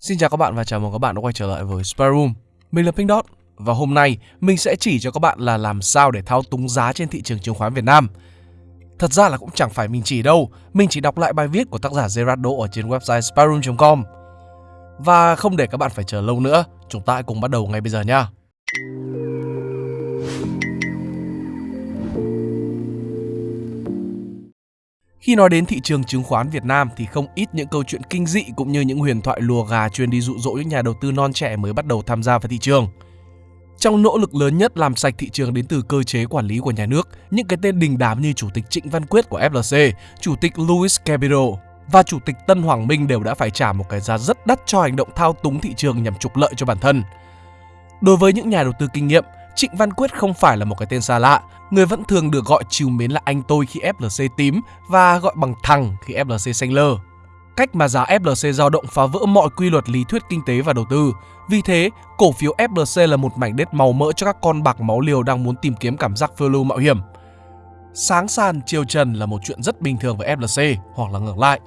Xin chào các bạn và chào mừng các bạn đã quay trở lại với Spare Room. Mình là Pink Dot và hôm nay mình sẽ chỉ cho các bạn là làm sao để thao túng giá trên thị trường chứng khoán Việt Nam. Thật ra là cũng chẳng phải mình chỉ đâu, mình chỉ đọc lại bài viết của tác giả Gerardo ở trên website spareroom.com. Và không để các bạn phải chờ lâu nữa, chúng ta hãy cùng bắt đầu ngay bây giờ nha. Khi nói đến thị trường chứng khoán Việt Nam thì không ít những câu chuyện kinh dị cũng như những huyền thoại lùa gà chuyên đi dụ dỗ những nhà đầu tư non trẻ mới bắt đầu tham gia vào thị trường. Trong nỗ lực lớn nhất làm sạch thị trường đến từ cơ chế quản lý của nhà nước, những cái tên đình đám như Chủ tịch Trịnh Văn Quyết của FLC, Chủ tịch Louis Capital và Chủ tịch Tân Hoàng Minh đều đã phải trả một cái giá rất đắt cho hành động thao túng thị trường nhằm trục lợi cho bản thân. Đối với những nhà đầu tư kinh nghiệm, Trịnh Văn Quyết không phải là một cái tên xa lạ, người vẫn thường được gọi chiều mến là anh tôi khi FLC tím và gọi bằng thằng khi FLC xanh lơ. Cách mà giá FLC dao động phá vỡ mọi quy luật lý thuyết kinh tế và đầu tư. Vì thế, cổ phiếu FLC là một mảnh đất màu mỡ cho các con bạc máu liều đang muốn tìm kiếm cảm giác phiêu lưu mạo hiểm. Sáng sàn chiều trần là một chuyện rất bình thường với FLC hoặc là ngược lại.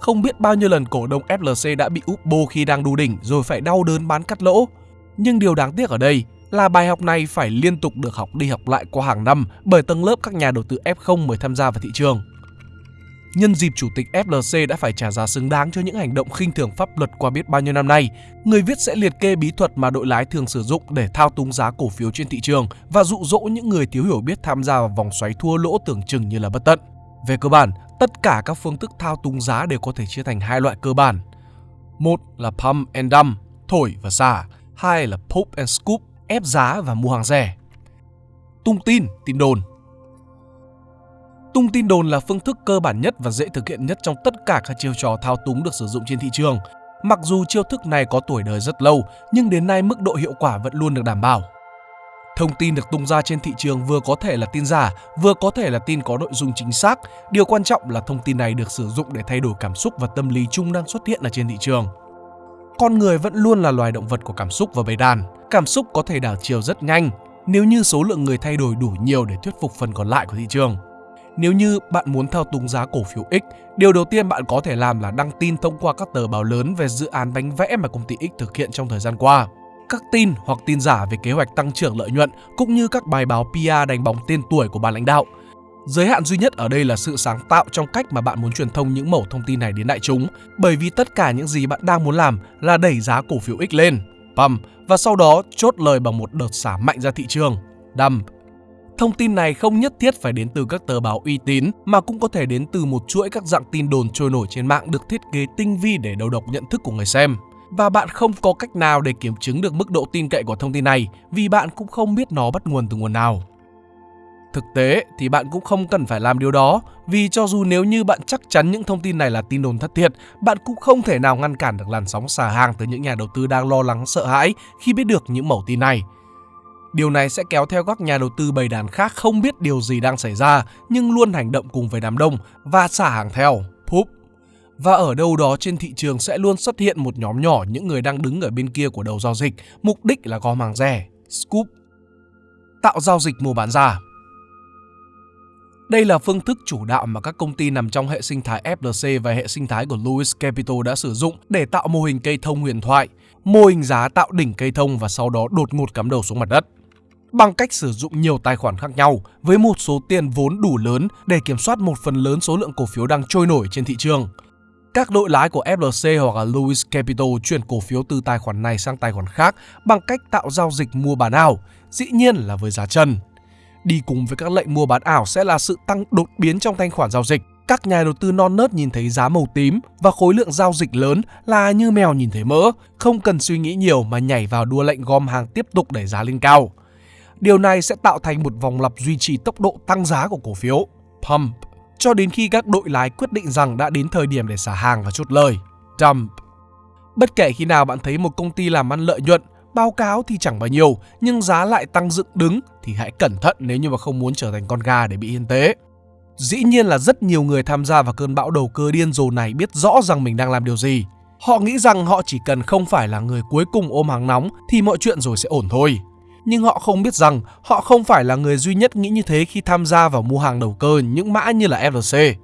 Không biết bao nhiêu lần cổ đông FLC đã bị úp bô khi đang đu đỉnh rồi phải đau đớn bán cắt lỗ. Nhưng điều đáng tiếc ở đây là bài học này phải liên tục được học đi học lại qua hàng năm bởi tầng lớp các nhà đầu tư F0 mới tham gia vào thị trường. Nhân dịp chủ tịch FLC đã phải trả giá xứng đáng cho những hành động khinh thường pháp luật qua biết bao nhiêu năm nay, người viết sẽ liệt kê bí thuật mà đội lái thường sử dụng để thao túng giá cổ phiếu trên thị trường và dụ dỗ những người thiếu hiểu biết tham gia vào vòng xoáy thua lỗ tưởng chừng như là bất tận. Về cơ bản, tất cả các phương thức thao túng giá đều có thể chia thành hai loại cơ bản. Một là pump and dump, thổi và xả. Hai là pop and scoop, ép giá và mua hàng rẻ. Tung tin, tin đồn Tung tin đồn là phương thức cơ bản nhất và dễ thực hiện nhất trong tất cả các chiêu trò thao túng được sử dụng trên thị trường. Mặc dù chiêu thức này có tuổi đời rất lâu, nhưng đến nay mức độ hiệu quả vẫn luôn được đảm bảo. Thông tin được tung ra trên thị trường vừa có thể là tin giả, vừa có thể là tin có nội dung chính xác. Điều quan trọng là thông tin này được sử dụng để thay đổi cảm xúc và tâm lý chung đang xuất hiện ở trên thị trường. Con người vẫn luôn là loài động vật của cảm xúc và bầy đàn. Cảm xúc có thể đảo chiều rất nhanh nếu như số lượng người thay đổi đủ nhiều để thuyết phục phần còn lại của thị trường. Nếu như bạn muốn thao túng giá cổ phiếu X, điều đầu tiên bạn có thể làm là đăng tin thông qua các tờ báo lớn về dự án bánh vẽ mà công ty X thực hiện trong thời gian qua. Các tin hoặc tin giả về kế hoạch tăng trưởng lợi nhuận cũng như các bài báo PR đánh bóng tên tuổi của ban lãnh đạo. Giới hạn duy nhất ở đây là sự sáng tạo trong cách mà bạn muốn truyền thông những mẩu thông tin này đến đại chúng, bởi vì tất cả những gì bạn đang muốn làm là đẩy giá cổ phiếu X lên, pump, và sau đó chốt lời bằng một đợt xả mạnh ra thị trường, dump. Thông tin này không nhất thiết phải đến từ các tờ báo uy tín mà cũng có thể đến từ một chuỗi các dạng tin đồn trôi nổi trên mạng được thiết kế tinh vi để đầu độc nhận thức của người xem. Và bạn không có cách nào để kiểm chứng được mức độ tin cậy của thông tin này vì bạn cũng không biết nó bắt nguồn từ nguồn nào. Thực tế thì bạn cũng không cần phải làm điều đó vì cho dù nếu như bạn chắc chắn những thông tin này là tin đồn thất thiệt, bạn cũng không thể nào ngăn cản được làn sóng xả hàng từ những nhà đầu tư đang lo lắng sợ hãi khi biết được những mẩu tin này. Điều này sẽ kéo theo các nhà đầu tư bầy đàn khác không biết điều gì đang xảy ra nhưng luôn hành động cùng với đám đông và xả hàng theo, poop. Và ở đâu đó trên thị trường sẽ luôn xuất hiện một nhóm nhỏ những người đang đứng ở bên kia của đầu giao dịch, mục đích là gom hàng rẻ, scoop. Tạo giao dịch mua bán giả đây là phương thức chủ đạo mà các công ty nằm trong hệ sinh thái FLC và hệ sinh thái của Lewis Capital đã sử dụng để tạo mô hình cây thông huyền thoại, mô hình giá tạo đỉnh cây thông và sau đó đột ngột cắm đầu xuống mặt đất. Bằng cách sử dụng nhiều tài khoản khác nhau với một số tiền vốn đủ lớn để kiểm soát một phần lớn số lượng cổ phiếu đang trôi nổi trên thị trường. Các đội lái của FLC hoặc là Lewis Capital chuyển cổ phiếu từ tài khoản này sang tài khoản khác bằng cách tạo giao dịch mua bán ảo, dĩ nhiên là với giá trần. Đi cùng với các lệnh mua bán ảo sẽ là sự tăng đột biến trong thanh khoản giao dịch. Các nhà đầu tư non nớt nhìn thấy giá màu tím và khối lượng giao dịch lớn là như mèo nhìn thấy mỡ, không cần suy nghĩ nhiều mà nhảy vào đua lệnh gom hàng tiếp tục đẩy giá lên cao. Điều này sẽ tạo thành một vòng lặp duy trì tốc độ tăng giá của cổ phiếu, pump, cho đến khi các đội lái quyết định rằng đã đến thời điểm để xả hàng và chốt lời, dump. Bất kể khi nào bạn thấy một công ty làm ăn lợi nhuận Báo cáo thì chẳng bao nhiêu, nhưng giá lại tăng dựng đứng thì hãy cẩn thận nếu như mà không muốn trở thành con gà để bị hiên tế. Dĩ nhiên là rất nhiều người tham gia vào cơn bão đầu cơ điên rồ này biết rõ rằng mình đang làm điều gì. Họ nghĩ rằng họ chỉ cần không phải là người cuối cùng ôm hàng nóng thì mọi chuyện rồi sẽ ổn thôi. Nhưng họ không biết rằng họ không phải là người duy nhất nghĩ như thế khi tham gia vào mua hàng đầu cơ những mã như là FLC.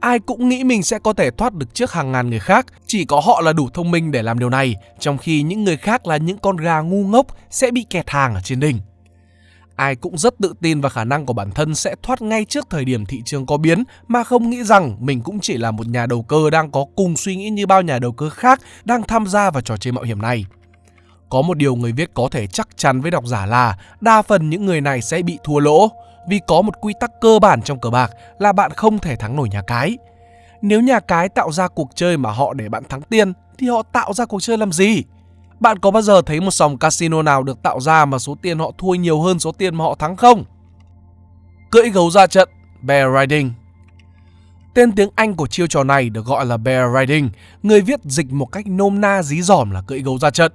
Ai cũng nghĩ mình sẽ có thể thoát được trước hàng ngàn người khác, chỉ có họ là đủ thông minh để làm điều này, trong khi những người khác là những con gà ngu ngốc sẽ bị kẹt hàng ở trên đỉnh. Ai cũng rất tự tin vào khả năng của bản thân sẽ thoát ngay trước thời điểm thị trường có biến mà không nghĩ rằng mình cũng chỉ là một nhà đầu cơ đang có cùng suy nghĩ như bao nhà đầu cơ khác đang tham gia vào trò chơi mạo hiểm này. Có một điều người viết có thể chắc chắn với độc giả là đa phần những người này sẽ bị thua lỗ vì có một quy tắc cơ bản trong cờ bạc là bạn không thể thắng nổi nhà cái. Nếu nhà cái tạo ra cuộc chơi mà họ để bạn thắng tiền thì họ tạo ra cuộc chơi làm gì? Bạn có bao giờ thấy một sòng casino nào được tạo ra mà số tiền họ thua nhiều hơn số tiền mà họ thắng không? Cưỡi gấu ra trận, bear riding. Tên tiếng Anh của chiêu trò này được gọi là bear riding, người viết dịch một cách nôm na dí dỏm là cưỡi gấu ra trận.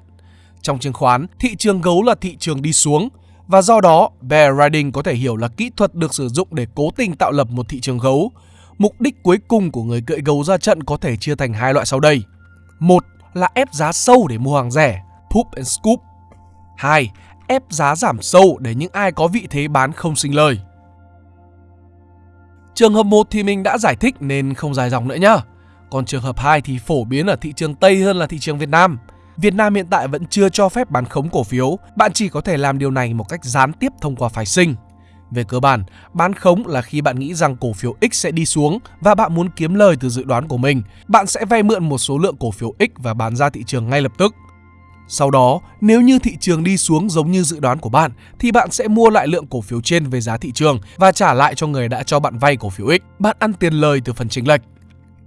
Trong chứng khoán, thị trường gấu là thị trường đi xuống, và do đó bear riding có thể hiểu là kỹ thuật được sử dụng để cố tình tạo lập một thị trường gấu. Mục đích cuối cùng của người cưỡi gấu ra trận có thể chia thành hai loại sau đây. Một là ép giá sâu để mua hàng rẻ, poop and scoop. hai Ép giá giảm sâu để những ai có vị thế bán không sinh lời. Trường hợp 1 thì mình đã giải thích nên không dài dòng nữa nhá. Còn trường hợp 2 thì phổ biến ở thị trường Tây hơn là thị trường Việt Nam. Việt Nam hiện tại vẫn chưa cho phép bán khống cổ phiếu, bạn chỉ có thể làm điều này một cách gián tiếp thông qua phái sinh. Về cơ bản, bán khống là khi bạn nghĩ rằng cổ phiếu X sẽ đi xuống và bạn muốn kiếm lời từ dự đoán của mình. Bạn sẽ vay mượn một số lượng cổ phiếu X và bán ra thị trường ngay lập tức. Sau đó, nếu như thị trường đi xuống giống như dự đoán của bạn thì bạn sẽ mua lại lượng cổ phiếu trên về giá thị trường và trả lại cho người đã cho bạn vay cổ phiếu X. Bạn ăn tiền lời từ phần chênh lệch.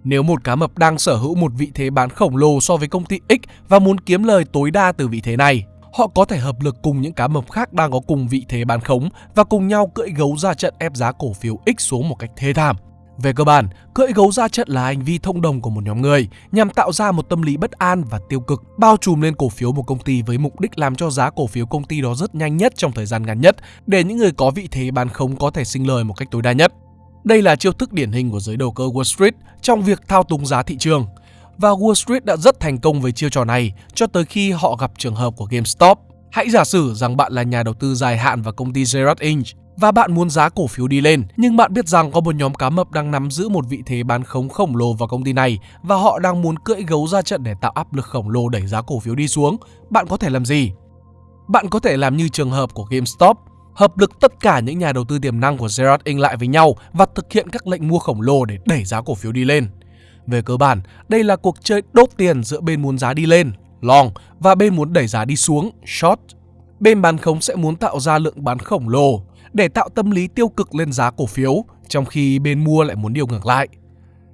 Nếu một cá mập đang sở hữu một vị thế bán khổng lồ so với công ty X và muốn kiếm lời tối đa từ vị thế này, họ có thể hợp lực cùng những cá mập khác đang có cùng vị thế bán khống và cùng nhau cưỡi gấu ra trận ép giá cổ phiếu X xuống một cách thê thảm. Về cơ bản, cưỡi gấu ra trận là hành vi thông đồng của một nhóm người nhằm tạo ra một tâm lý bất an và tiêu cực bao trùm lên cổ phiếu một công ty với mục đích làm cho giá cổ phiếu công ty đó rất nhanh nhất trong thời gian ngắn nhất để những người có vị thế bán khống có thể sinh lời một cách tối đa nhất. Đây là chiêu thức điển hình của giới đầu cơ Wall Street trong việc thao túng giá thị trường. Và Wall Street đã rất thành công với chiêu trò này cho tới khi họ gặp trường hợp của GameStop. Hãy giả sử rằng bạn là nhà đầu tư dài hạn vào công ty Gerard Inc và bạn muốn giá cổ phiếu đi lên, nhưng bạn biết rằng có một nhóm cá mập đang nắm giữ một vị thế bán khống khổng lồ vào công ty này và họ đang muốn cưỡi gấu ra trận để tạo áp lực khổng lồ đẩy giá cổ phiếu đi xuống. Bạn có thể làm gì? Bạn có thể làm như trường hợp của GameStop, hợp lực tất cả những nhà đầu tư tiềm năng của Gerard Inc lại với nhau và thực hiện các lệnh mua khổng lồ để đẩy giá cổ phiếu đi lên. Về cơ bản, đây là cuộc chơi đốt tiền giữa bên muốn giá đi lên, long, và bên muốn đẩy giá đi xuống, short. Bên bán khống sẽ muốn tạo ra lượng bán khổng lồ để tạo tâm lý tiêu cực lên giá cổ phiếu, trong khi bên mua lại muốn điều ngược lại.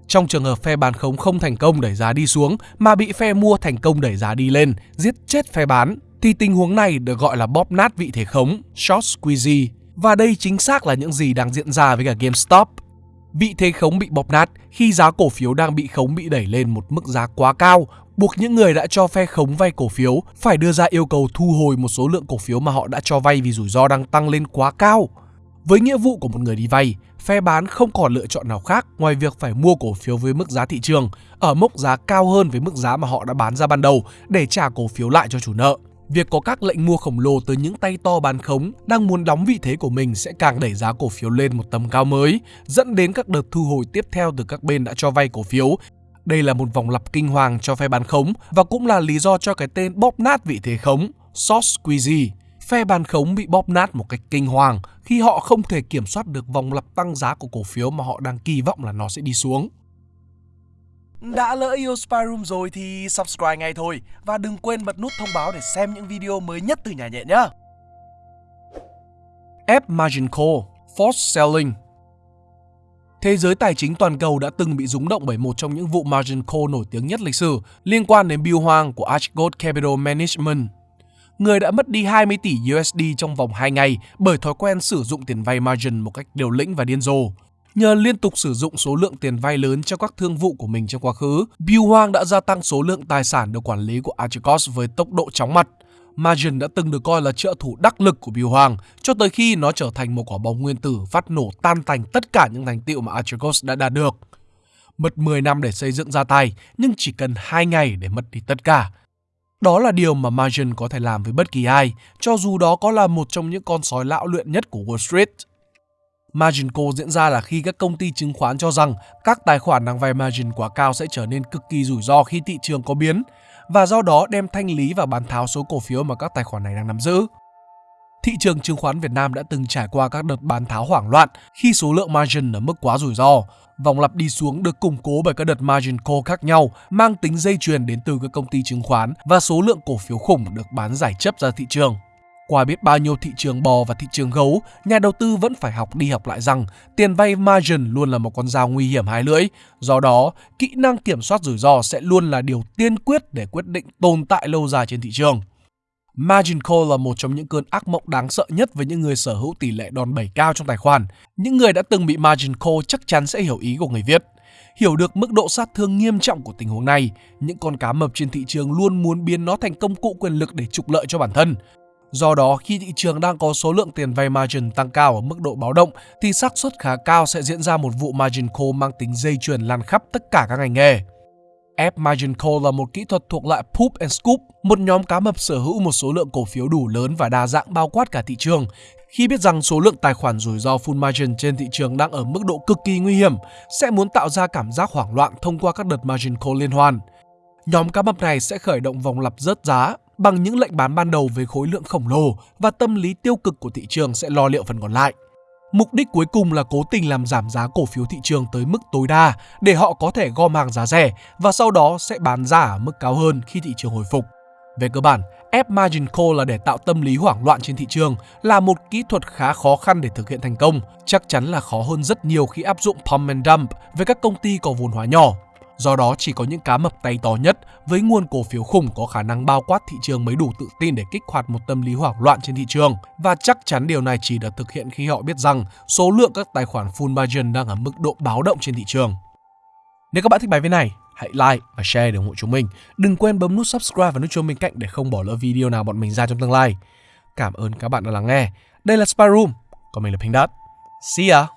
Trong trường hợp phe bán khống không thành công đẩy giá đi xuống mà bị phe mua thành công đẩy giá đi lên, giết chết phe bán, thì tình huống này được gọi là bóp nát vị thế khống, short squeeze. Và đây chính xác là những gì đang diễn ra với cả GameStop. Vị thế khống bị bóp nát khi giá cổ phiếu đang bị khống bị đẩy lên một mức giá quá cao, buộc những người đã cho phe khống vay cổ phiếu phải đưa ra yêu cầu thu hồi một số lượng cổ phiếu mà họ đã cho vay vì rủi ro đang tăng lên quá cao. Với nghĩa vụ của một người đi vay, phe bán không còn lựa chọn nào khác ngoài việc phải mua cổ phiếu với mức giá thị trường ở mốc giá cao hơn với mức giá mà họ đã bán ra ban đầu để trả cổ phiếu lại cho chủ nợ. Việc có các lệnh mua khổng lồ từ những tay to bán khống đang muốn đóng vị thế của mình sẽ càng đẩy giá cổ phiếu lên một tầm cao mới, dẫn đến các đợt thu hồi tiếp theo từ các bên đã cho vay cổ phiếu. Đây là một vòng lặp kinh hoàng cho phe bán khống và cũng là lý do cho cái tên bóp nát vị thế khống, short squeeze. Phe bán khống bị bóp nát một cách kinh hoàng khi họ không thể kiểm soát được vòng lặp tăng giá của cổ phiếu mà họ đang kỳ vọng là nó sẽ đi xuống. Đã lỡ yêu Spy Room rồi thì subscribe ngay thôi và đừng quên bật nút thông báo để xem những video mới nhất từ nhà nhện nhé. App margin call, forced selling. Thế giới tài chính toàn cầu đã từng bị rúng động bởi một trong những vụ margin call nổi tiếng nhất lịch sử liên quan đến Bill Hoang của Archgold Capital Management. Người đã mất đi 20 tỷ USD trong vòng 2 ngày bởi thói quen sử dụng tiền vay margin một cách liều lĩnh và điên rồ. Nhờ liên tục sử dụng số lượng tiền vay lớn cho các thương vụ của mình trong quá khứ, Bill Hoang đã gia tăng số lượng tài sản được quản lý của Archegos với tốc độ chóng mặt. Margin đã từng được coi là trợ thủ đắc lực của Bill Hoang cho tới khi nó trở thành một quả bom nguyên tử phát nổ tan tành tất cả những thành tiệu mà Archegos đã đạt được. Mất 10 năm để xây dựng ra tay, nhưng chỉ cần 2 ngày để mất đi tất cả. Đó là điều mà Margin có thể làm với bất kỳ ai, cho dù đó có là một trong những con sói lão luyện nhất của Wall Street. Margin call diễn ra là khi các công ty chứng khoán cho rằng các tài khoản đang vay margin quá cao sẽ trở nên cực kỳ rủi ro khi thị trường có biến, và do đó đem thanh lý và bán tháo số cổ phiếu mà các tài khoản này đang nắm giữ. Thị trường chứng khoán Việt Nam đã từng trải qua các đợt bán tháo hoảng loạn khi số lượng margin ở mức quá rủi ro. Vòng lặp đi xuống được củng cố bởi các đợt margin call khác nhau, mang tính dây chuyền đến từ các công ty chứng khoán và số lượng cổ phiếu khủng được bán giải chấp ra thị trường. Qua biết bao nhiêu thị trường bò và thị trường gấu, nhà đầu tư vẫn phải học đi học lại rằng tiền vay margin luôn là một con dao nguy hiểm hai lưỡi. Do đó, kỹ năng kiểm soát rủi ro sẽ luôn là điều tiên quyết để quyết định tồn tại lâu dài trên thị trường. Margin call là một trong những cơn ác mộng đáng sợ nhất với những người sở hữu tỷ lệ đòn bẩy cao trong tài khoản. Những người đã từng bị margin call chắc chắn sẽ hiểu ý của người viết. Hiểu được mức độ sát thương nghiêm trọng của tình huống này, những con cá mập trên thị trường luôn muốn biến nó thành công cụ quyền lực để trục lợi cho bản thân. Do đó, khi thị trường đang có số lượng tiền vay margin tăng cao ở mức độ báo động thì xác suất khá cao sẽ diễn ra một vụ margin call mang tính dây chuyền lan khắp tất cả các ngành nghề. F margin call là một kỹ thuật thuộc loại poop and scoop, một nhóm cá mập sở hữu một số lượng cổ phiếu đủ lớn và đa dạng bao quát cả thị trường. Khi biết rằng số lượng tài khoản rủi ro full margin trên thị trường đang ở mức độ cực kỳ nguy hiểm, sẽ muốn tạo ra cảm giác hoảng loạn thông qua các đợt margin call liên hoàn. Nhóm cá mập này sẽ khởi động vòng lặp rớt giá bằng những lệnh bán ban đầu với khối lượng khổng lồ và tâm lý tiêu cực của thị trường sẽ lo liệu phần còn lại. Mục đích cuối cùng là cố tình làm giảm giá cổ phiếu thị trường tới mức tối đa để họ có thể gom hàng giá rẻ và sau đó sẽ bán ra ở mức cao hơn khi thị trường hồi phục. Về cơ bản, ép margin call là để tạo tâm lý hoảng loạn trên thị trường là một kỹ thuật khá khó khăn để thực hiện thành công, chắc chắn là khó hơn rất nhiều khi áp dụng pump and dump với các công ty có vốn hóa nhỏ. Do đó chỉ có những cá mập tay to nhất với nguồn cổ phiếu khủng có khả năng bao quát thị trường mới đủ tự tin để kích hoạt một tâm lý hoảng loạn trên thị trường và chắc chắn điều này chỉ được thực hiện khi họ biết rằng số lượng các tài khoản full margin đang ở mức độ báo động trên thị trường. Nếu các bạn thích bài viết này, hãy like và share để ủng hộ chúng mình. Đừng quên bấm nút subscribe và nút chuông bên cạnh để không bỏ lỡ video nào bọn mình ra trong tương lai. Cảm ơn các bạn đã lắng nghe. Đây là Spyroom, còn mình là Pink Dot. See ya!